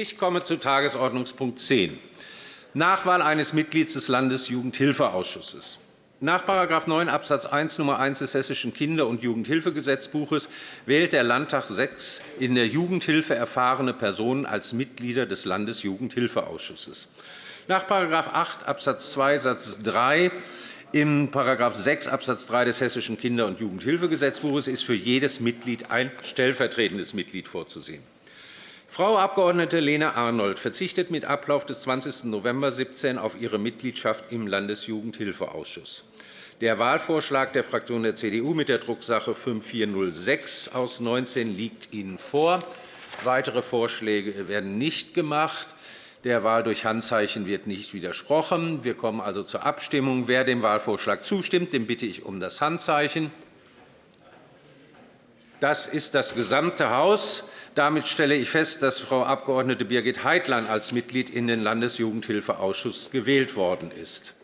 Ich komme zu Tagesordnungspunkt 10, Nachwahl eines Mitglieds des Landesjugendhilfeausschusses. Nach § 9 Abs. 1 Nr. 1 des Hessischen Kinder- und Jugendhilfegesetzbuches wählt der Landtag sechs in der Jugendhilfe erfahrene Personen als Mitglieder des Landesjugendhilfeausschusses. Nach § 8 Abs. 2 Satz 3 im § 6 Abs. 3 des Hessischen Kinder- und Jugendhilfegesetzbuches ist für jedes Mitglied ein stellvertretendes Mitglied vorzusehen. Frau Abg. Lena Arnold verzichtet mit Ablauf des 20. November 2017 auf ihre Mitgliedschaft im Landesjugendhilfeausschuss. Der Wahlvorschlag der Fraktion der CDU mit der Drucksache 5406 aus 19 liegt Ihnen vor. Weitere Vorschläge werden nicht gemacht. Der Wahl durch Handzeichen wird nicht widersprochen. Wir kommen also zur Abstimmung. Wer dem Wahlvorschlag zustimmt, den bitte ich um das Handzeichen. Das ist das gesamte Haus. Damit stelle ich fest, dass Frau Abg. Birgit Heitlein als Mitglied in den Landesjugendhilfeausschuss gewählt worden ist.